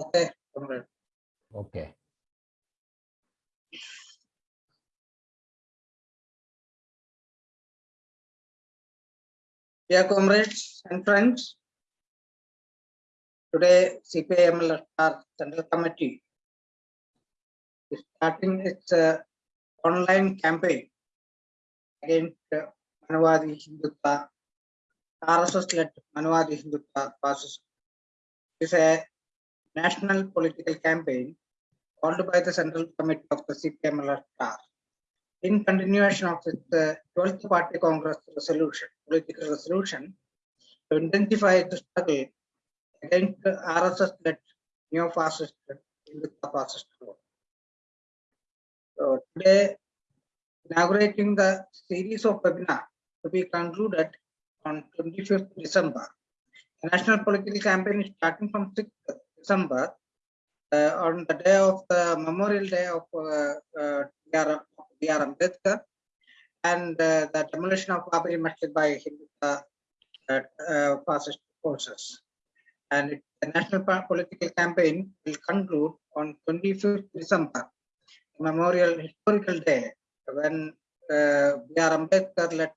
Okay, comrade. Okay. Dear comrades and friends, today CPIML Central Committee is starting its uh, online campaign against uh, Manuvadi Hindutva, RSS-led Manuvadi Hindutva fascism. It is a national political campaign called by the Central Committee of the CPIML in continuation of uh, 12th Party Congress resolution, political resolution, to intensify the struggle against the RSS-led neo-fascist fascist group. So today, inaugurating the series of webinar to be concluded on 25th December. The national political campaign is starting from 6th December uh, on the day of the Memorial Day of uh, uh, B.R. Ambedkar and uh, the demolition of Babri Masjid by Hindu uh, uh, fascist forces. And the national political campaign will conclude on 25th December, Memorial Historical Day, when uh. Ambedkar led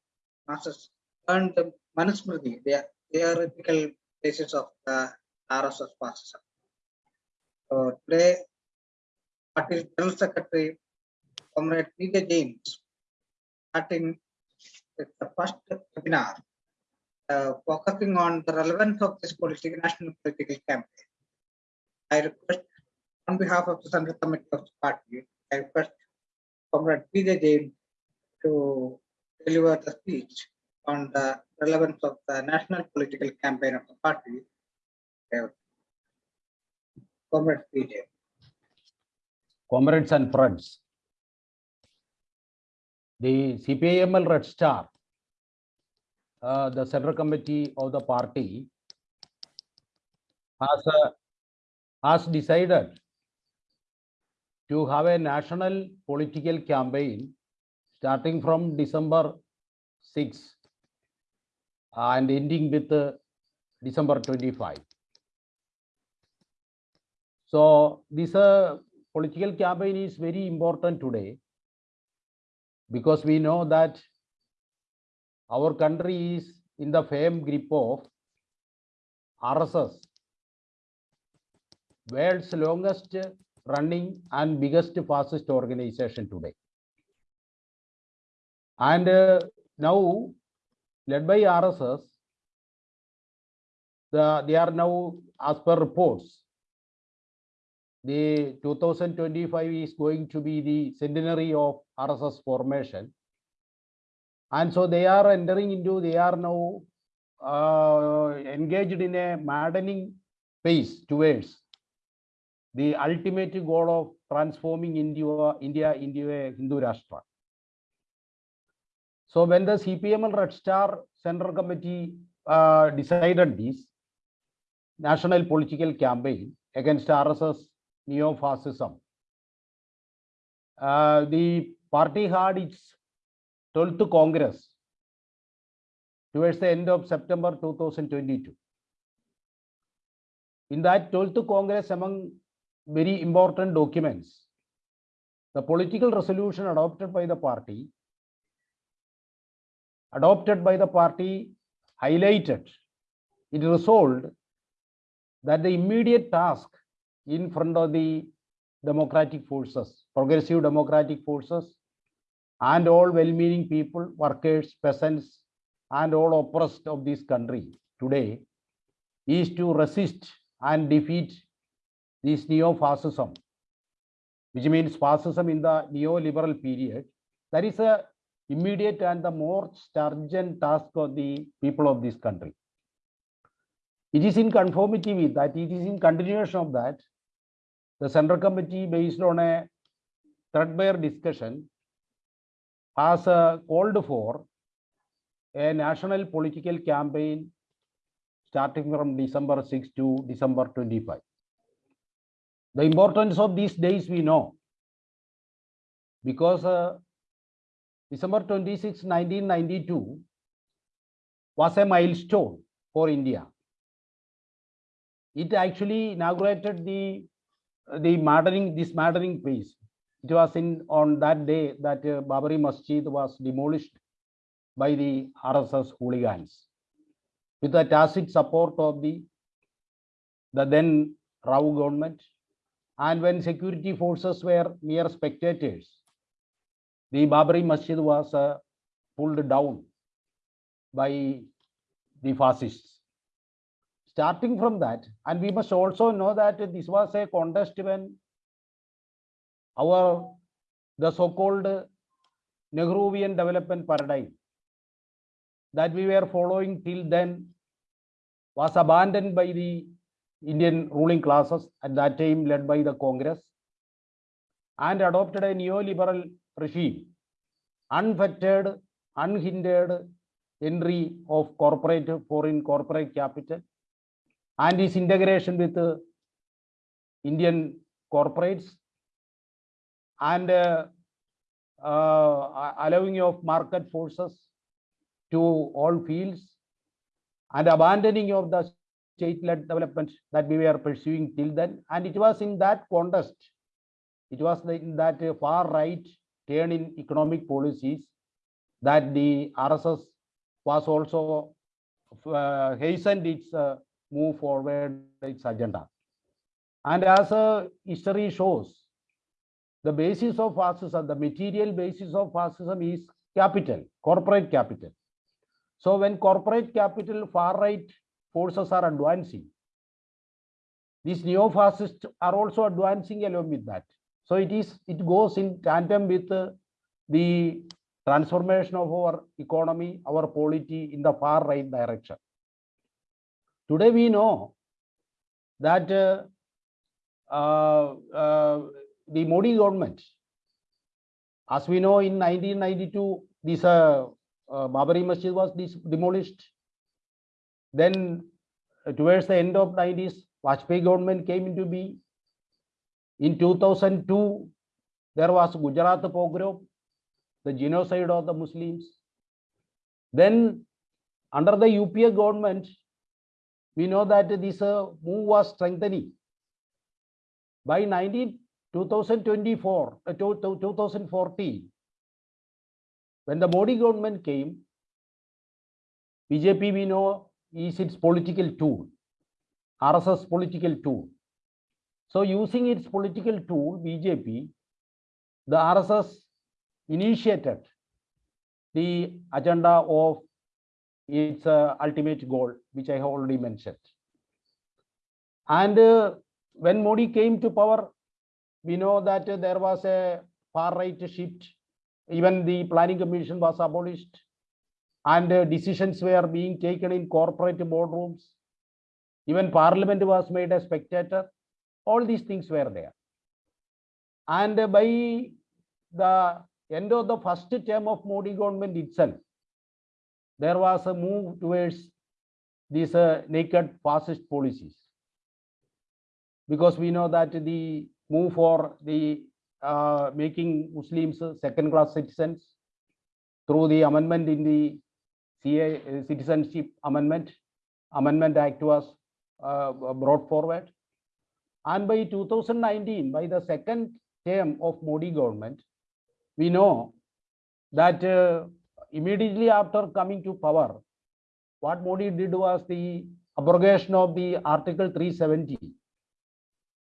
masses earned the Manusmriti, the theoretical basis of the RSS fascism. Today, party general secretary Comrade P.J. James, starting the first webinar, uh, focusing on the relevance of this political, national political campaign. I request, on behalf of the Central Committee of the party, I request Comrade P.J. James to deliver the speech on the relevance of the national political campaign of the party. Uh, Comrade P.J. Comrades and friends. The CPIML Red Star, uh, the Central Committee of the party has, uh, has decided to have a national political campaign starting from December 6 and ending with uh, December 25. So this uh, political campaign is very important today because we know that our country is in the firm grip of RSS, world's longest running and biggest fascist organization today. And uh, now, led by RSS, the, they are now, as per reports, the 2025 is going to be the centenary of RSS formation. And so they are entering into, they are now uh, engaged in a maddening pace towards the ultimate goal of transforming India, India into a Hindu Rashtra. So when the CPML Red Star Central Committee uh, decided this national political campaign against RSS neo-fascism, uh, the party had its 12th Congress towards the end of September 2022. In that 12th Congress, among very important documents, the political resolution adopted by the party, adopted by the party, highlighted, it resolved that the immediate task in front of the democratic forces, progressive democratic forces, and all well-meaning people, workers, peasants, and all oppressed of this country today is to resist and defeat this neo-fascism, which means fascism in the neoliberal period. That is a immediate and the more urgent task of the people of this country. It is in conformity with that, it is in continuation of that, the Central Committee, based on a threadbare discussion, has uh, called for a national political campaign starting from December 6 to December 25. The importance of these days we know because uh, December 26, 1992 was a milestone for India. it actually inaugurated the, the mattering, this mattering place. It was in, on that day that uh, Babri Masjid was demolished by the RSS hooligans with the tacit support of the, the then Rao government. And when security forces were mere spectators, the Babri Masjid was uh, pulled down by the fascists. Starting from that, and we must also know that this was a contest when our, the so-called Nehruvian development paradigm that we were following till then was abandoned by the Indian ruling classes at that time led by the Congress and adopted a neoliberal regime, unfettered, unhindered entry of corporate foreign corporate capital and its integration with uh, Indian corporates and uh, uh, allowing of market forces to all fields and abandoning of the state-led development that we were pursuing till then. And it was in that contest, it was in that uh, far right turn in economic policies that the RSS was also uh, hastened its uh, move forward its agenda. And as uh, history shows, the basis of fascism, the material basis of fascism is capital, corporate capital. So when corporate capital far right forces are advancing, these neo-fascists are also advancing along with that. So it is, it goes in tandem with uh, the transformation of our economy, our polity in the far right direction. Today we know that uh, uh, uh, the Modi government, as we know in 1992, this Babri Masjid was demolished. Then towards the end of 90s, Vajpayee government came into being. In 2002, there was Gujarat pogrom, the genocide of the Muslims. Then under the UPA government, we know that this uh, move was strengthening. By 19, 2024, uh, to- to- 2014, when the Modi government came, BJP we know is its political tool, RSS political tool. So using its political tool, BJP, the RSS initiated the agenda of its uh, ultimate goal, which I have already mentioned. And uh, when Modi came to power, we know that uh, there was a far right shift. Even the planning commission was abolished and uh, decisions were being taken in corporate boardrooms. Even parliament was made a spectator. All these things were there. And by the end of the first term of Modi government itself, there was a move towards these uh, naked fascist policies. Because we know that the move for the uh, making Muslims second class citizens through the amendment in the CA uh, Citizenship Amendment, Amendment Act was uh, brought forward. And by 2019, by the second term of Modi government, we know that uh, immediately after coming to power, what Modi did was the abrogation of the Article 370.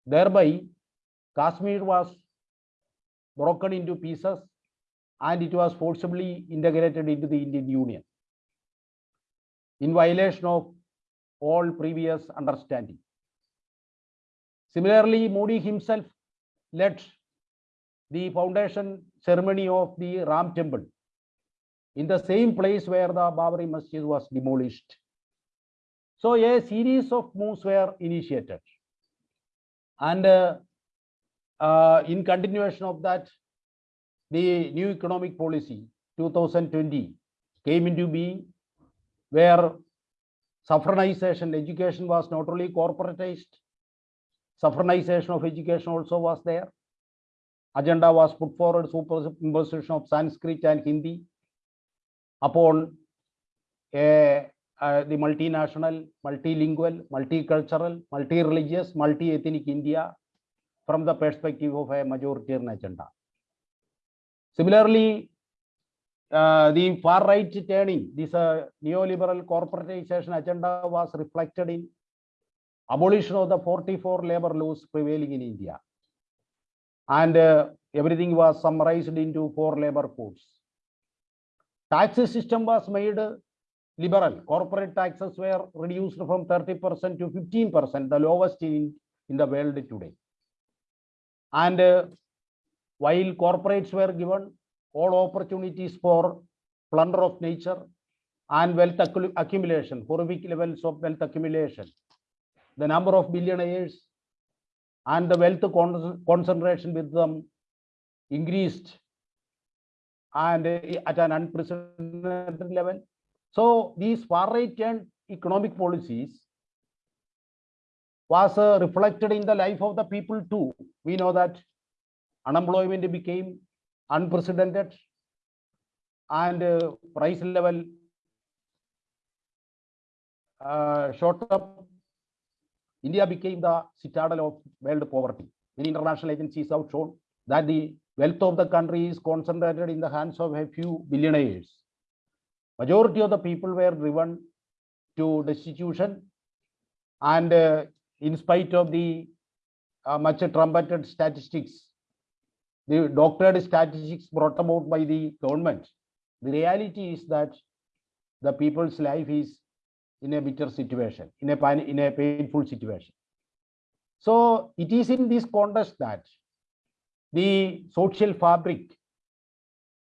Thereby, Kashmir was broken into pieces and it was forcibly integrated into the Indian Union in violation of all previous understanding. Similarly, Modi himself led the foundation ceremony of the Ram temple in the same place where the Babri Masjid was demolished. So a series of moves were initiated. And uh, uh, in continuation of that, the new economic policy 2020 came into being where saffronization education was not only corporatized, saffronization of education also was there. Agenda was put forward superimposition of Sanskrit and Hindi upon a uh, the multinational, multilingual, multicultural, multi-religious, multi-ethnic India from the perspective of a majoritarian agenda. Similarly, uh, the far right turning, this uh, neoliberal corporatization agenda was reflected in abolition of the 44 labor laws prevailing in India. And uh, everything was summarized into four labor codes. Tax system was made liberal. Corporate taxes were reduced from 30% to 15%, the lowest in, in the world today. And uh, while corporates were given all opportunities for plunder of nature and wealth accu- accumulation, horrific levels of wealth accumulation, the number of billionaires and the wealth con- concentration with them increased and at an unprecedented level. So these far right and economic policies was uh, reflected in the life of the people too. We know that unemployment became unprecedented and uh, price level uh, shot up. India became the citadel of world poverty. Many international agencies have shown that the wealth of the country is concentrated in the hands of a few billionaires. Majority of the people were driven to destitution and uh, in spite of the uh, much trumpeted statistics, the doctored statistics brought about by the government, the reality is that the people's life is in a bitter situation, in a, in a painful situation. So it is in this context that the social fabric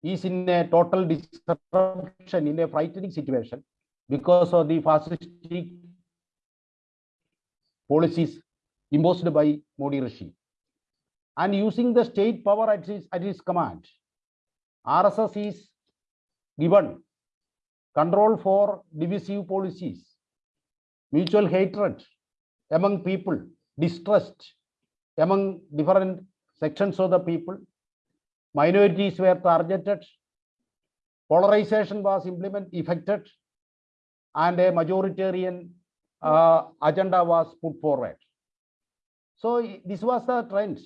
is in a total disruption, in a frightening situation because of the fascistic policies imposed by Modi regime. And using the state power at his, at his command, RSS is given control for divisive policies, mutual hatred among people, distrust among different sections of the people, minorities were targeted, polarization was implemented, effected, and a majoritarian uh, agenda was put forward. So this was the trend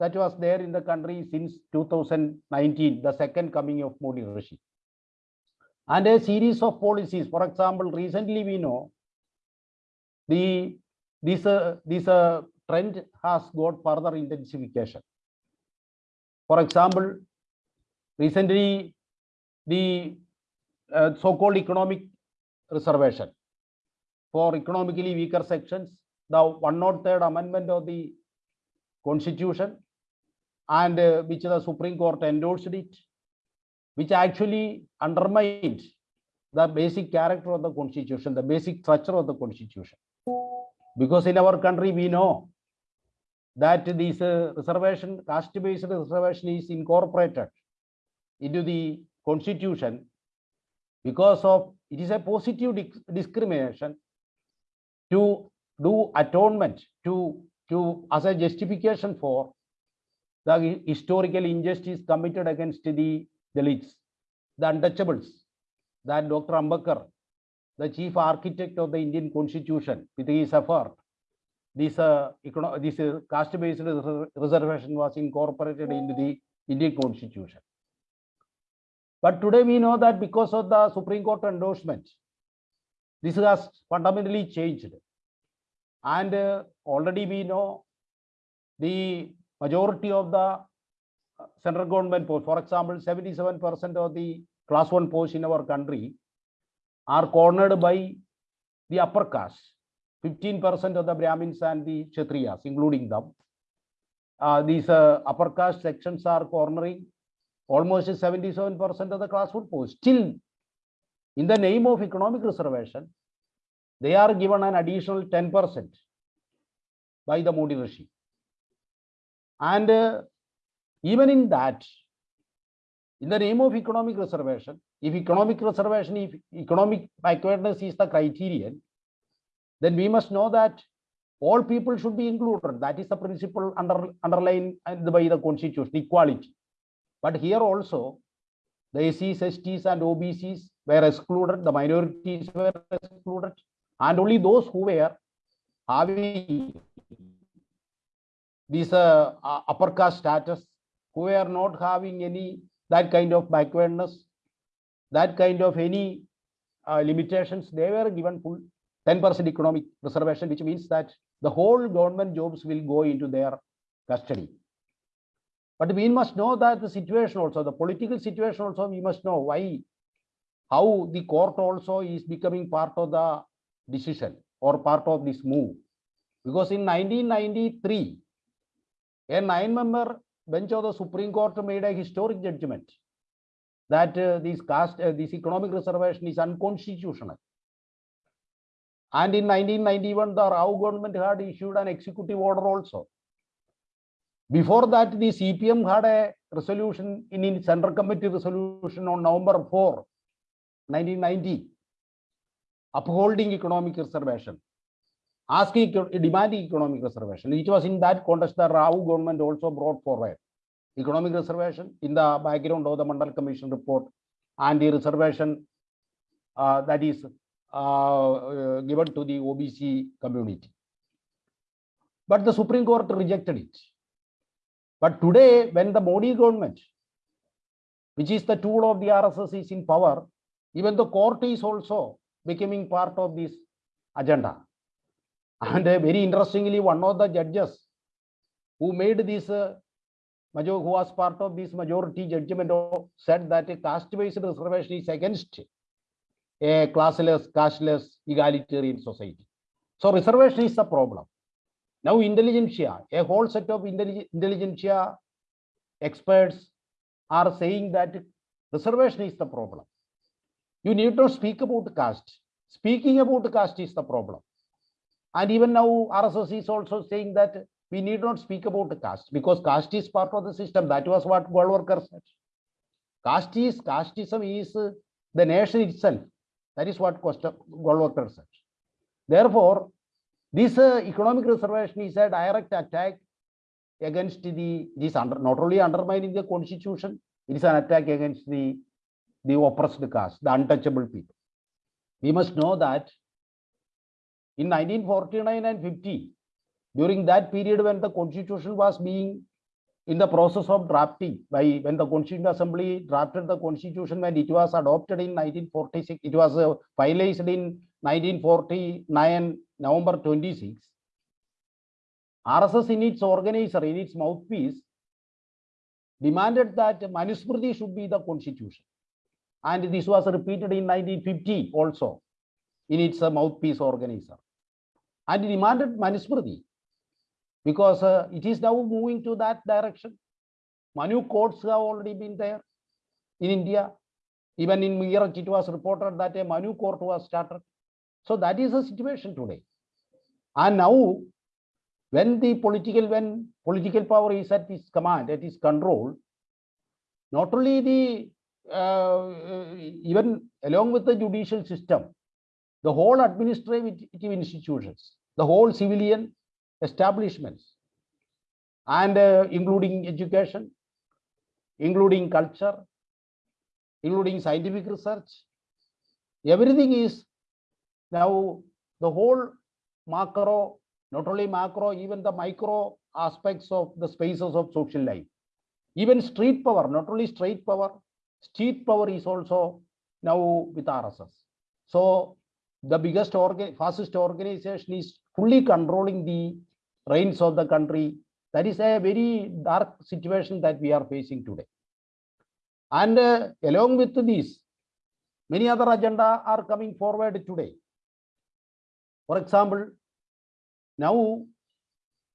that was there in the country since 2019, the second coming of Modi regime. And a series of policies, for example, recently we know the this uh, this uh, trend has got further intensification. For example, recently the uh, so-called economic reservation for economically weaker sections, the 103rd amendment of the constitution and uh, which the Supreme Court endorsed it, which actually undermined the basic character of the constitution, the basic structure of the constitution. Because in our country, we know that this uh, reservation, caste-based reservation is incorporated into the constitution because of, it is a positive discrimination to do atonement, to, to, as a justification for the historical injustice committed against the Dalits, the untouchables, that Dr. Ambedkar, the chief architect of the Indian constitution, with his effort, this, uh, this caste-based reservation was incorporated into the Indian constitution. But today we know that because of the Supreme Court endorsement, this has fundamentally changed. And uh, already we know the majority of the uh, central government posts, for example, 77% of the class one posts in our country are cornered by the upper caste, 15% of the Brahmins and the Kshatriyas, including them. Uh, these uh, upper caste sections are cornering almost 77% of the class one posts. Still, in the name of economic reservation, they are given an additional 10% by the Modi regime. And uh, even in that, in the name of economic reservation, if economic reservation, if economic backwardness is the criterion, then we must know that all people should be included. That is the principle under, underlined by the constitution, equality. But here also, the SCs, STs, and OBCs were excluded, the minorities were excluded, and only those who were having this uh, uh, upper caste status, who were not having any that kind of backwardness, that kind of any uh, limitations, they were given full 10% economic reservation, which means that the whole government jobs will go into their custody. But we must know that the situation also, the political situation also, we must know why, how the court also is becoming part of the decision or part of this move. Because in 1993, a nine-member bench of the Supreme Court made a historic judgment that uh, this caste, uh, this economic reservation is unconstitutional. And in 1991, the Rao government had issued an executive order also. Before that, the CPM had a resolution in its Central Committee resolution on November 4, 1990, upholding economic reservation, asking, demanding economic reservation. It was in that context that Rao government also brought forward economic reservation in the background of the Mandal Commission report and the reservation uh, that is uh, uh, given to the OBC community. But the Supreme Court rejected it. But today, when the Modi government, which is the tool of the RSS, is in power, even the court is also becoming part of this agenda. And uh, very interestingly, one of the judges who made this uh, who was part of this majority judgment said that a caste-based reservation is against a classless, casteless, egalitarian society. So reservation is the problem. Now intelligentsia, a whole set of intellig- intelligentsia experts are saying that reservation is the problem. You need not speak about caste. Speaking about caste is the problem. And even now RSS is also saying that we need not speak about caste because caste is part of the system. That was what Golwalkar said. Caste is, casteism is the nation itself. That is what Golwalkar said. Therefore, this uh, economic reservation is a direct attack against the, this under, not only undermining the constitution, it is an attack against the, the oppressed caste, the untouchable people. We must know that in 1949 and 50, during that period when the constitution was being in the process of drafting by when the constituent assembly drafted the constitution when it was adopted in 1946 it was uh, finalized in 1949 november 26 rss in its organizer in its mouthpiece demanded that manusmriti should be the constitution. And this was repeated in 1950 also in its mouthpiece organizer. And demanded manusmriti because uh, it is now moving to that direction. Manu courts have already been there in India. Even in Meerut, it was reported that a Manu court was started. So that is the situation today. And now, when the political, when political power is at its command, at its control, not only the, uh, uh, even along with the judicial system, the whole administrative institutions, the whole civilian establishments and uh, including education, including culture, including scientific research. Everything is now the whole macro, not only macro, even the micro aspects of the spaces of social life. Even street power, not only street power, street power is also now with RSS. So the biggest organ, fastest organization is fully controlling the reins of the country. That is a very dark situation that we are facing today. And uh, along with this, many other agenda are coming forward today. For example, now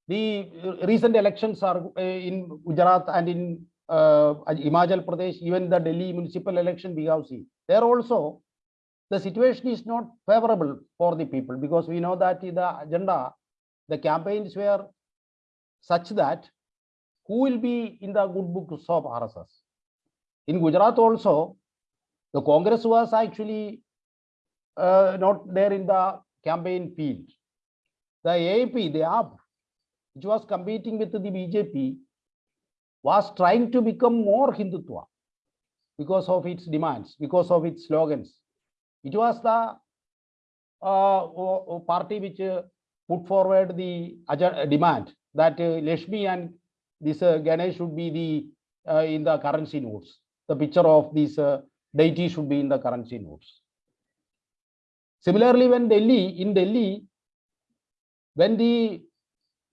the recent elections are uh, in Gujarat and in uh, Pradesh, even the Delhi municipal election we have seen. There also, the situation is not favorable for the people because we know that the agenda, the campaigns were such that who will be in the good books of RSS. In Gujarat also, the Congress was actually uh, not there in the campaign field. The AAP, the AAP, which was competing with the BJP, was trying to become more Hindutva because of its demands, because of its slogans, It was the uh, party which uh, put forward the demand that uh, Lakshmi and this uh, Ganesh should be the uh, in the currency notes. The picture of these uh, deity should be in the currency notes. Similarly, when Delhi in Delhi, when the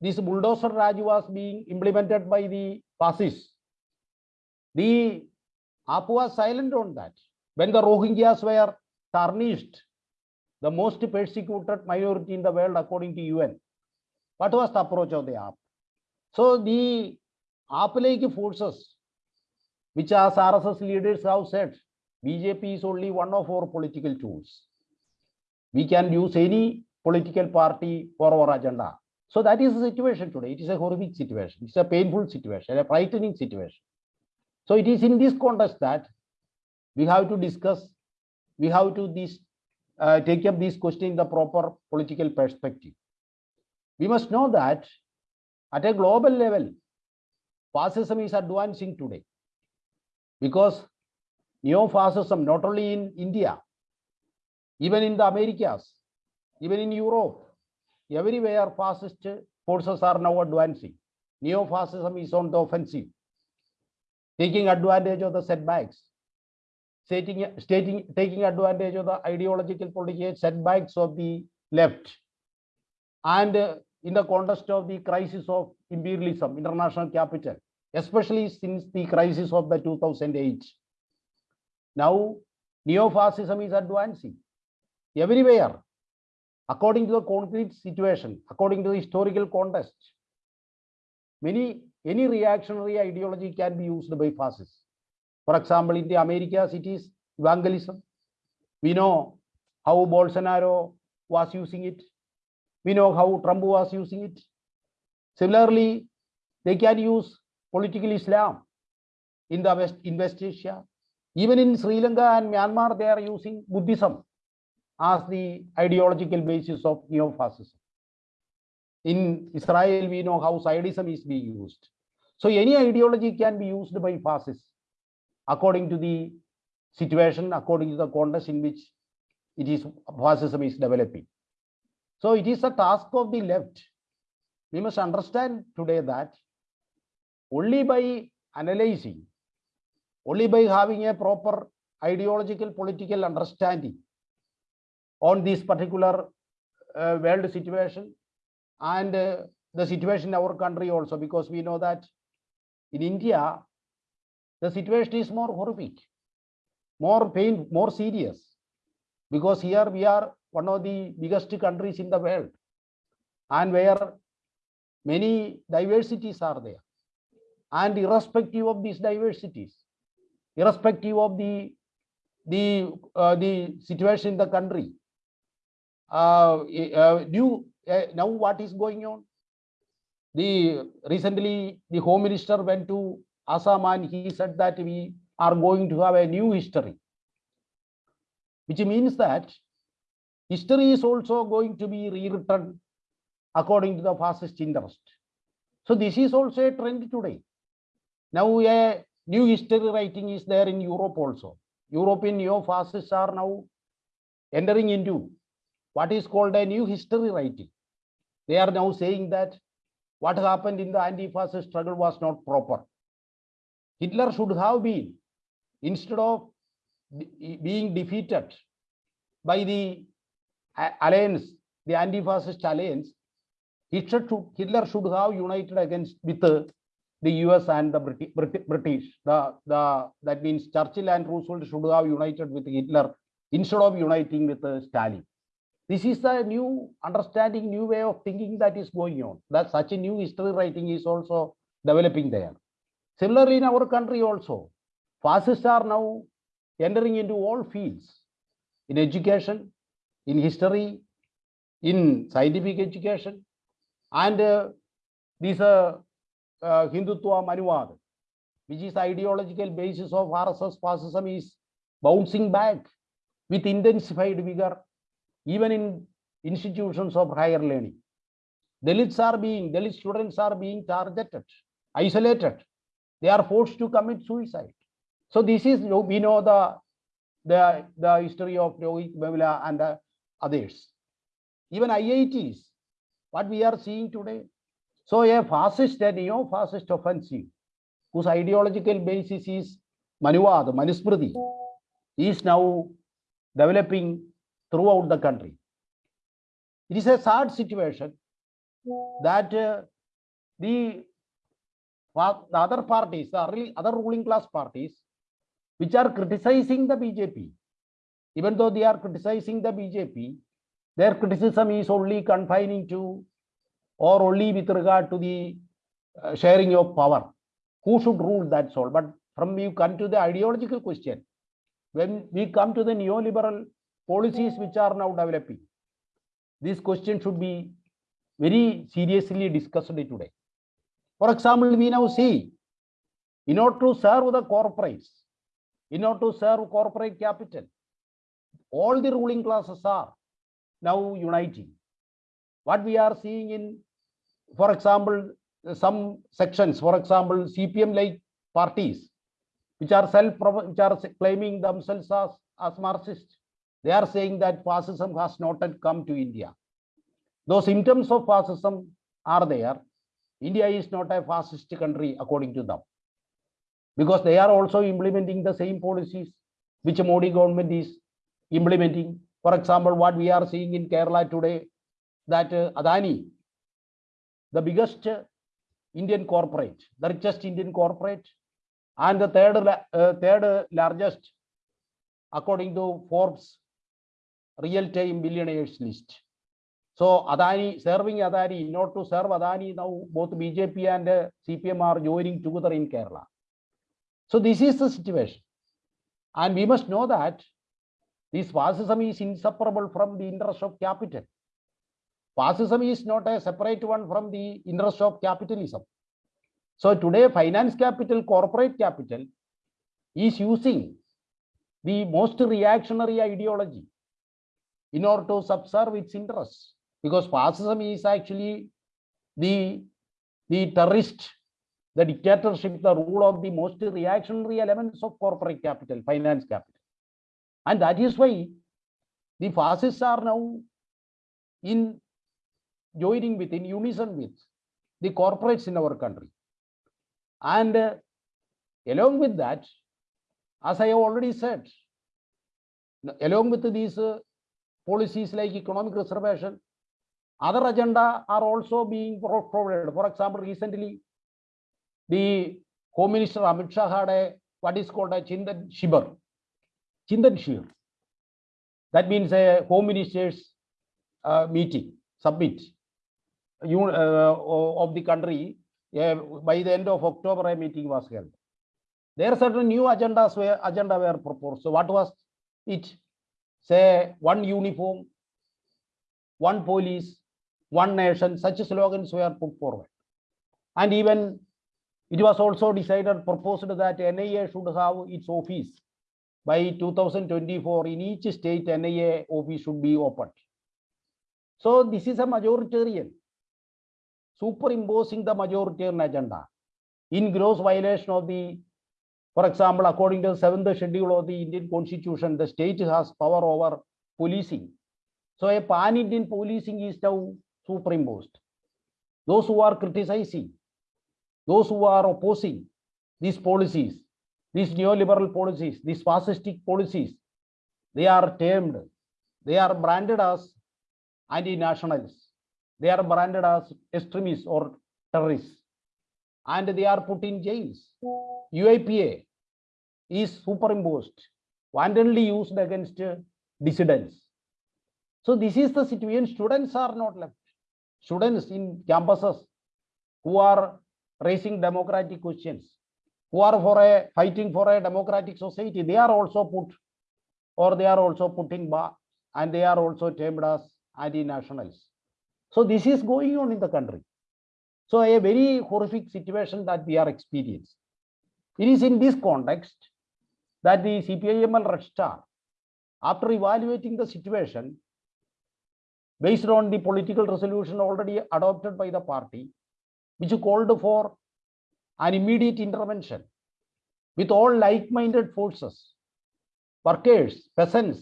this bulldozer Raj was being implemented by the fascists, the AAP was silent on that. When the Rohingyas were tarnished, the most persecuted minority in the world according to UN, what was the approach of the AAP? So the AAP-like forces, which as RSS leaders have said, BJP is only one of our political tools. We can use any political party for our agenda. So that is the situation today. It is a horrific situation. It's a painful situation, a frightening situation. So it is in this context that we have to discuss, we have to this, uh, take up this question in the proper political perspective. We must know that at a global level, fascism is advancing today because neo-fascism, not only in India, even in the Americas, even in Europe, everywhere fascist forces are now advancing. Neo-fascism is on the offensive, taking advantage of the setbacks, stating, stating, taking advantage of the ideological political setbacks of the left. And uh, in the context of the crisis of imperialism, international capital, especially since the crisis of the 2008. Now, neo-fascism is advancing everywhere according to the concrete situation, according to the historical context. Many, any reactionary ideology can be used by fascists. For example, in the Americas, it is evangelism. We know how Bolsonaro was using it. We know how Trump was using it. Similarly, they can use political Islam in the West, in West Asia. Even in Sri Lanka and Myanmar, they are using Buddhism as the ideological basis of neo-fascism. In Israel, we know how Zionism is being used. So any ideology can be used by fascists according to the situation, according to the context in which it is fascism is developing. So it is a task of the left. We must understand today that only by analyzing, only by having a proper ideological political understanding on this particular uh, world situation and uh, the situation in our country also because we know that in India the situation is more horrific, more pain, more serious because here we are one of the biggest countries in the world and where many diversities are there. And irrespective of these diversities irrespective of the the uh, the situation in the country uh, uh, new uh, now what is going on? The recently the home minister went to assam he said that we are going to have a new history which means that history is also going to be rewritten according to the fascist interest so this is also a trend today now a new history writing is there in europe also european neo-fascists are now entering into what is called a new history writing. They are now saying that what happened in the anti-fascist struggle was not proper. Hitler should have been, instead of being defeated by the alliance, the anti-fascist alliance, Hitler should, Hitler should have united against with uh, the US and the Briti- Briti- British. The, the, that means Churchill and Roosevelt should have united with Hitler instead of uniting with uh, Stalin this is a new understanding, new way of thinking that is going on. That such a new history writing is also developing there. Similarly, in our country also, fascists are now entering into all fields in education, in history, in scientific education, and uh, this uh, uh, Hindutva Manuvad, which is ideological basis of RSS fascism, is bouncing back with intensified vigor even in institutions of higher learning. Dalits are being, Dalit students are being targeted, isolated. They are forced to commit suicide. So this is, we know the the, the history of Rohit Vemula and uh, others. Even IITs, what we are seeing today. So a fascist and neo-fascist offensive whose ideological basis is Manuvad, Manusmriti, is now developing throughout the country. It is a sad situation that uh, the, the other parties, the other ruling class parties, which are criticizing the BJP, even though they are criticizing the BJP, their criticism is only confining to or only with regard to the uh, sharing of power. Who should rule that's all. But from you come to the ideological question, when we come to the neoliberal policies which are now developing, this question should be very seriously discussed today. For example, we now see in order to serve the corporates, in order to serve corporate capital, all the ruling classes are now uniting. What we are seeing in, for example, some sections, for example, CPM like parties, which are self, which are claiming themselves as, as Marxist, they are saying that fascism has not yet come to India. Though symptoms of fascism are there, India is not a fascist country according to them. Because they are also implementing the same policies which Modi government is implementing. For example, what we are seeing in Kerala today, that uh, Adani, the biggest uh, Indian corporate, the richest Indian corporate, and the third, uh, third uh, largest, according to Forbes real-time billionaires list. So Adani, serving Adani, in order to serve Adani, now both BJP and uh, CPM are joining together in Kerala. So this is the situation. And we must know that this fascism is inseparable from the interest of capital. Fascism is not a separate one from the interest of capitalism. So today, finance capital, corporate capital is using the most reactionary ideology in order to subserve its interests. Because fascism is actually the, the terrorist, the dictatorship, the rule of the most reactionary elements of corporate capital, finance capital. And that is why the fascists are now in joining with, in unison with the corporates in our country. And uh, along with that, as I have already said, along with these uh, policies like economic reservation, other agenda are also being pro- provided. For example, recently, the Home Minister Amit Shah had a what is called a Chintan Shivir, Chintan Shir. That means a Home Minister's uh, meeting, submit uh, of the country. Yeah, by the end of October, a meeting was held. There are certain new agendas were agenda were proposed. So what was it? Say one uniform, one police, one nation. Such slogans were put forward. And even it was also decided, proposed that NIA should have its office by 2024 in each state NIA office should be opened. So this is a majoritarian superimposing the majoritarian agenda in gross violation of the, for example, according to the seventh schedule of the Indian constitution, the state has power over policing. So a pan-Indian policing is now superimposed. Those who are criticizing, those who are opposing these policies, these neoliberal policies, these fascistic policies, they are termed, they are branded as anti-nationalists. They are branded as extremists or terrorists. And they are put in jails. UAPA is superimposed, wantonly used against dissidents. So this is the situation. Students are not left. Students in campuses who are raising democratic questions, who are for a fighting for a democratic society, they are also put or they are also putting in bar and they are also termed as anti-nationals. So this is going on in the country. So a very horrific situation that we are experiencing. It is in this context that the CPIML Red after evaluating the situation, based on the political resolution already adopted by the party, which called for an immediate intervention with all like-minded forces workers, peasants,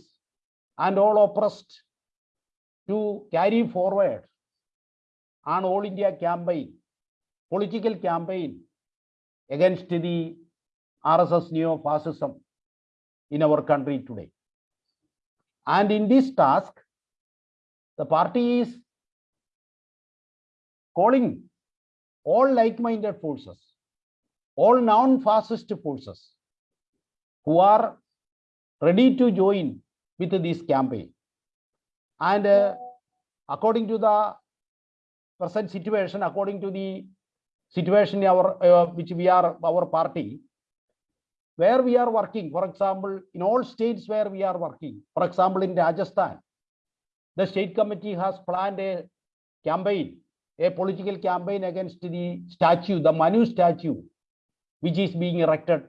and all oppressed to carry forward an all India campaign, political campaign against the RSS neo-fascism in our country today. And in this task, the party is calling all like-minded forces, all non-fascist forces who are ready to join with this campaign. And uh, according to the present situation, according to the situation our uh, which we are our party, where we are working, for example, in all states where we are working, for example, in Rajasthan, the state committee has planned a campaign, a political campaign against the statue, the Manu statue, which is being erected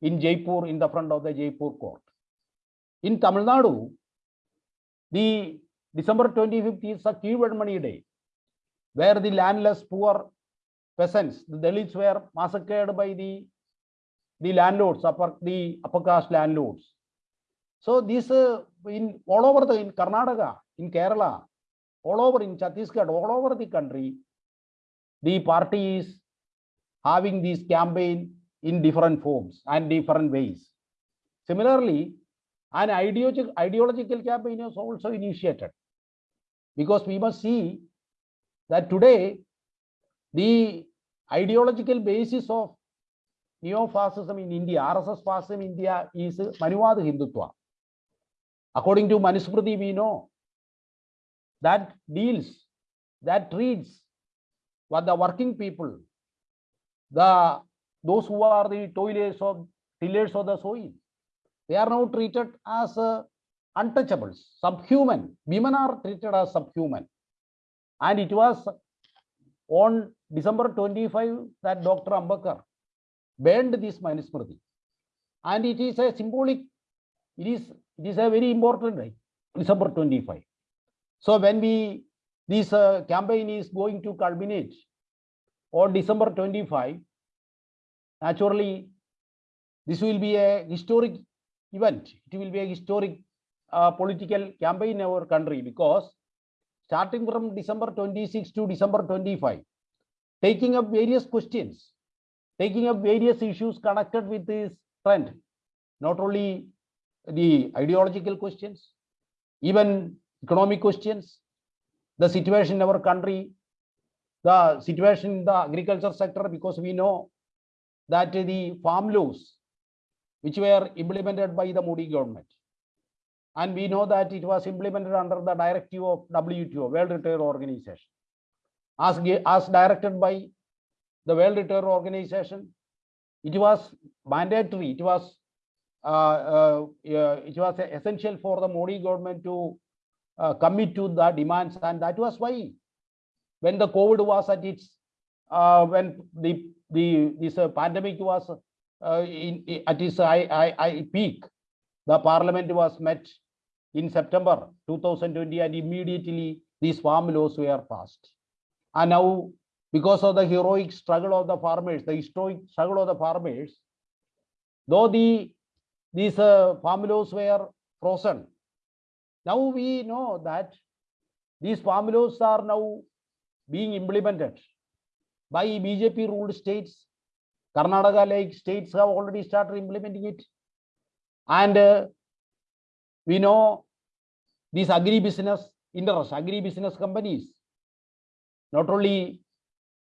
in Jaipur in the front of the Jaipur court. In Tamil Nadu, the December 25th is a Keezhvenmani day, where the landless poor peasants, the Dalits were massacred by the, the landlords, upper, the upper caste landlords. So this uh, in all over the in Karnataka, in Kerala, all over in Chhattisgarh, all over the country, the party is having this campaign in different forms and different ways. Similarly, an ideological, ideological campaign is also initiated because we must see that today the ideological basis of neo-fascism in India, RSS fascism in India is Manuvad Hindutva. According to Manusmriti, we know that deals, that treats what the working people, the those who are the toilers of tillers of the soil, they are now treated as uh, untouchables, subhuman. Women are treated as subhuman. And it was on December 25 that Dr. Ambedkar banned this Manusmriti. And it is a symbolic, it is, it is a very important day, December 25. So when we, this uh, campaign is going to culminate on December 25, naturally, this will be a historic event. It will be a historic uh, political campaign in our country because starting from December 26 to December 25, taking up various questions, taking up various issues connected with this trend, not only the ideological questions, even economic questions, the situation in our country, the situation in the agriculture sector, because we know that the farm laws which were implemented by the Modi government. And we know that it was implemented under the directive of WTO, World Trade Organization. As, as directed by the World Trade Organization, it was mandatory, it was uh, uh, it was essential for the Modi government to uh, commit to the demands, and that was why when the COVID was at its uh, when the the this uh, pandemic was uh, in, in, at its I, I, peak, the parliament was met in September 2020 and immediately these farm laws were passed. And now because of the heroic struggle of the farmers, the historic struggle of the farmers, though the these uh, farm laws were frozen, now we know that these farm laws are now being implemented by BJP ruled states. Karnataka like states have already started implementing it. And uh, we know these agri-business interests, agri-business companies, not only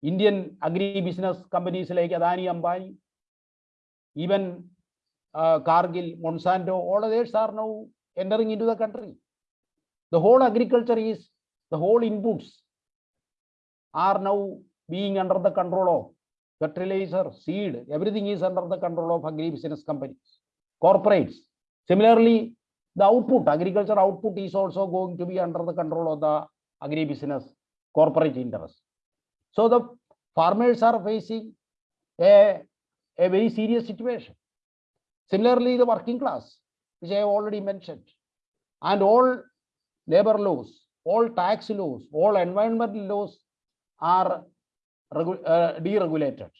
Indian agri-business companies like Adani, Ambani, even uh, Cargill, Monsanto, all others are now entering into the country. The whole agriculture is, the whole inputs are now being under the control of fertilizer, seed, everything is under the control of agri-business companies, corporates. Similarly, the output, agriculture output is also going to be under the control of the agri-business corporate interest. So the farmers are facing a, a very serious situation. Similarly, the working class, which I have already mentioned, and all labor laws, all tax laws, all environmental laws are uh, deregulated.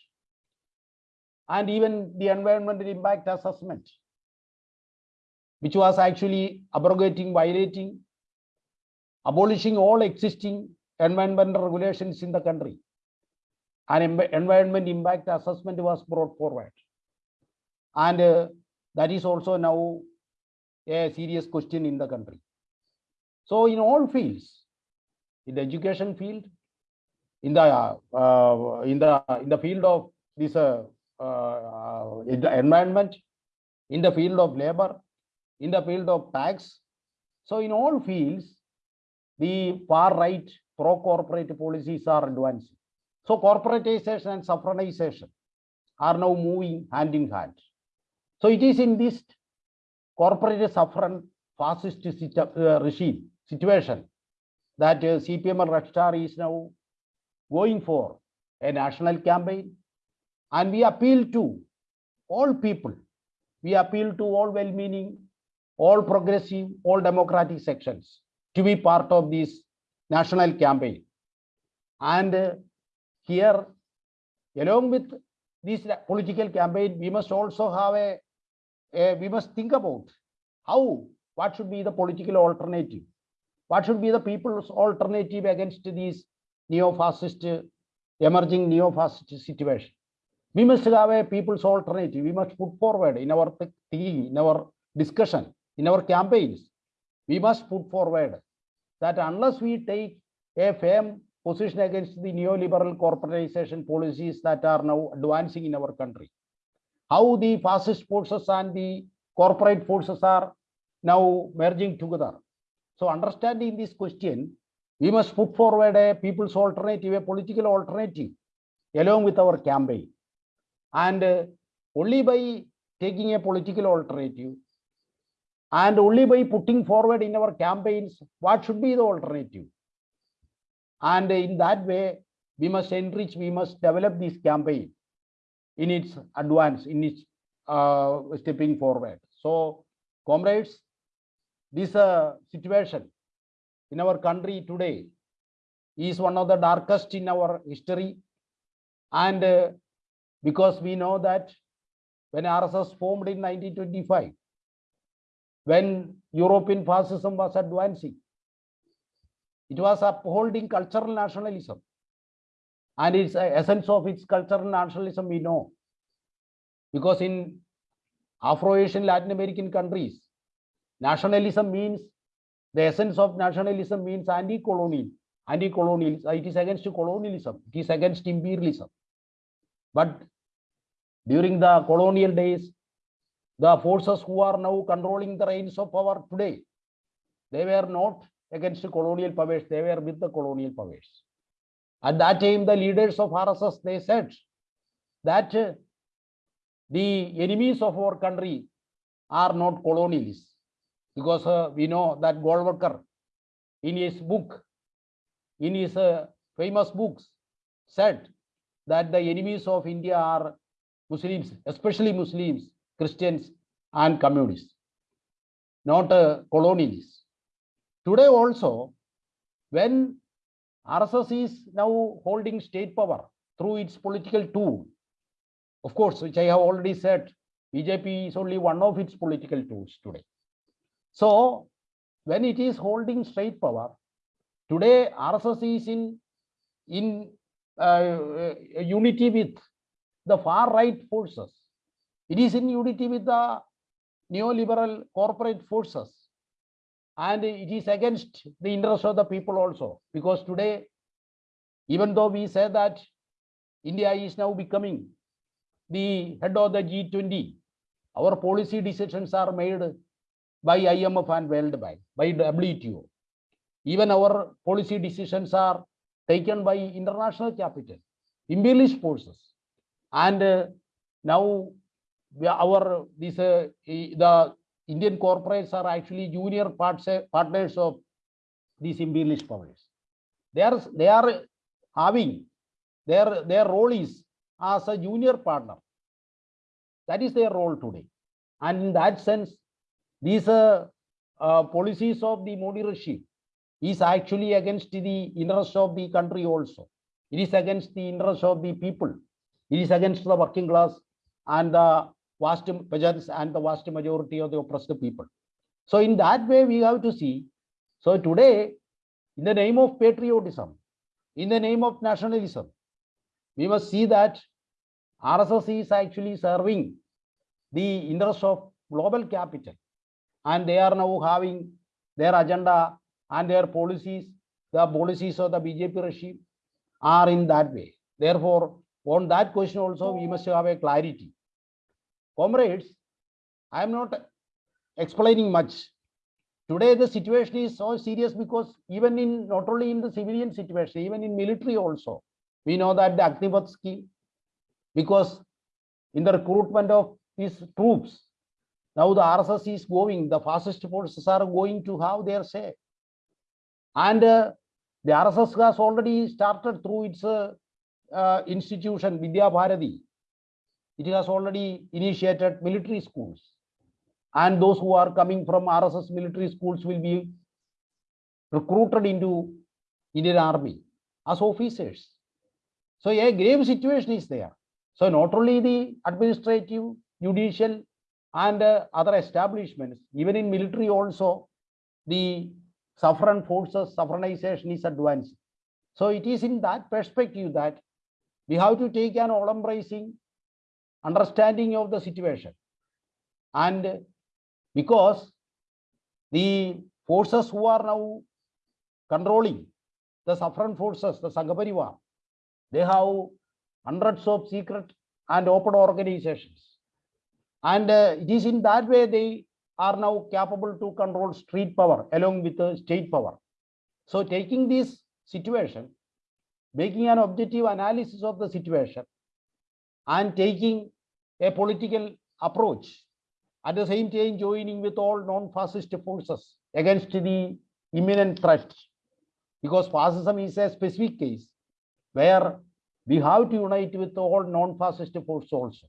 And even the environmental impact assessment which was actually abrogating, violating, abolishing all existing environmental regulations in the country. An env- environment impact assessment was brought forward. And uh, that is also now a serious question in the country. So in all fields, in the education field, in the uh, in the in the field of this uh, uh, environment, in the field of labor, in the field of tax. So in all fields, the far right pro corporate policies are advancing. So corporatization and saffronization are now moving hand in hand. So it is in this corporate suffragette fascist uh, regime situation that CPM and Red Star is now going for a national campaign. And we appeal to all people. We appeal to all well-meaning, all progressive, all democratic sections to be part of this national campaign. And uh, here, along with this political campaign, we must also have a, a- we must think about how, what should be the political alternative? What should be the people's alternative against these neo-fascist, uh, emerging neo-fascist situation? We must have a people's alternative. We must put forward in our thi- thinking, in our discussion, in our campaigns. We must put forward that unless we take a firm position against the neoliberal corporatization policies that are now advancing in our country, how the fascist forces and the corporate forces are now merging together. So understanding this question, we must put forward a people's alternative, a political alternative, along with our campaign. And uh, only by taking a political alternative and only by putting forward in our campaigns what should be the alternative. And in that way, we must enrich, we must develop this campaign in its advance, in its uh, stepping forward. So, comrades, this uh, situation in our country today is one of the darkest in our history. And uh, because we know that when RSS formed in 1925, when European fascism was advancing, it was upholding cultural nationalism. And its essence of its cultural nationalism we know. Because in Afro-Asian Latin American countries, nationalism means, the essence of nationalism means anti-colonial, anti-colonial, it is against colonialism, it is against imperialism. But during the colonial days, the forces who are now controlling the reins of power today, they were not against colonial powers, they were with the colonial powers. At that time, the leaders of RSS, they said that uh, the enemies of our country are not colonialists. Because uh, we know that Golwalkar, in his book, in his uh, famous books, said that the enemies of India are Muslims, especially Muslims, Christians, and communists, not uh, colonialists. Today also, when RSS is now holding state power through its political tool, of course, which I have already said, BJP is only one of its political tools today. So, when it is holding state power, today RSS is in in uh, unity with the far right forces. It is in unity with the neoliberal corporate forces. And it is against the interest of the people also, because today, even though we say that India is now becoming the head of the G20, our policy decisions are made by IMF and World Bank, by WTO. Even our policy decisions are taken by international capital, imperialist forces. And uh, now we our this uh, the Indian corporates are actually junior partners of these imperialist powers. They are they are having their their role is as a junior partner. That is their role today. And in that sense, these uh, uh, policies of the Modi regime is actually against the interest of the country also. It is against the interest of the people. It is against the working class and the vast peasants and the vast majority of the oppressed people. So in that way, we have to see. So today, in the name of patriotism, in the name of nationalism, we must see that RSS is actually serving the interest of global capital. And they are now having their agenda and their policies, the policies of the BJP regime are in that way. Therefore, on that question also, we must have a clarity. Comrades, I am not explaining much. Today, the situation is so serious because even in, not only in the civilian situation, even in military also, we know that the Agnipath scheme, because in the recruitment of these troops, now the RSS is going, the fascist forces are going to have their say. And uh, the RSS has already started through its uh, uh, institution, Vidya Bharati. It has already initiated military schools. And those who are coming from RSS military schools will be recruited into Indian Army as officers. So a grave situation is there. So not only the administrative, judicial, and uh, other establishments, even in military also, the suffragette forces, saffronization is advancing. So it is in that perspective that we have to take an all-embracing understanding of the situation. And because the forces who are now controlling the suffragette forces, the Sanghaparivar, they have hundreds of secret and open organizations. And uh, it is in that way they are now capable to control street power along with the state power. So taking this situation, making an objective analysis of the situation and taking a political approach, at the same time joining with all non-fascist forces against the imminent threat. Because fascism is a specific case where we have to unite with all non-fascist forces also.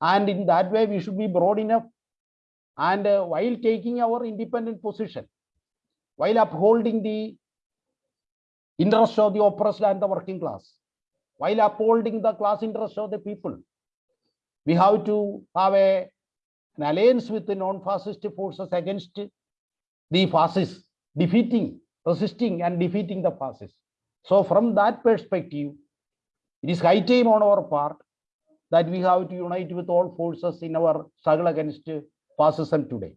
And in that way, we should be broad enough. And uh, while taking our independent position, while upholding the interests of the oppressed and the working class, while upholding the class interests of the people, we have to have a, an alliance with the non-fascist forces against the fascists, defeating, resisting and defeating the fascists. So from that perspective, it is high time on our part that we have to unite with all forces in our struggle against fascism today.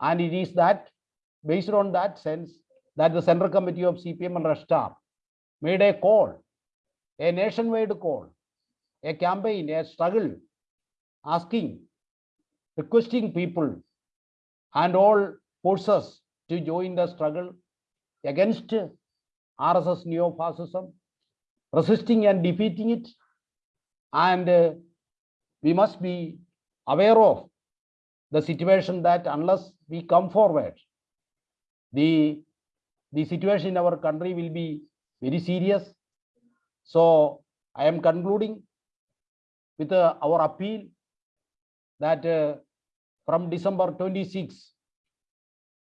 And it is that, based on that sense, that the Central Committee of CPM and Red Star made a call, a nationwide call, a campaign, a struggle, asking, requesting people and all forces to join the struggle against RSS neo-fascism, resisting and defeating it, and uh, we must be aware of the situation that unless we come forward, the, the situation in our country will be very serious. So I am concluding with uh, our appeal that uh, from December 26,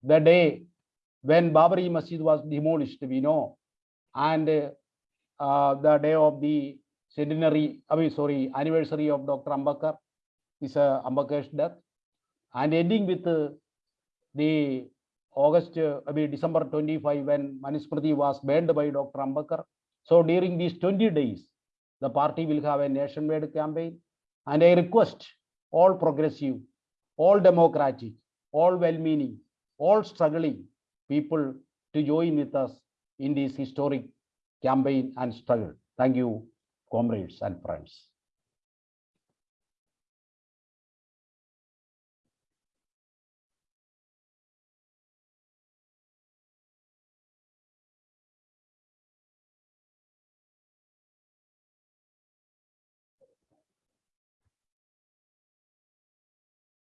the day when Babri Masjid was demolished, we know, and uh, uh, the day of the centenary, I sorry, anniversary of Dr. Ambedkar, is uh, Ambedkar's death, and ending with uh, the August, uh, I mean, December 25, when Manusmriti was banned by Dr. Ambedkar. So during these 20 days, the party will have a nationwide campaign, and I request all progressive, all democratic, all well-meaning, all struggling people to join with us in this historic campaign and struggle. Thank you comrades and friends.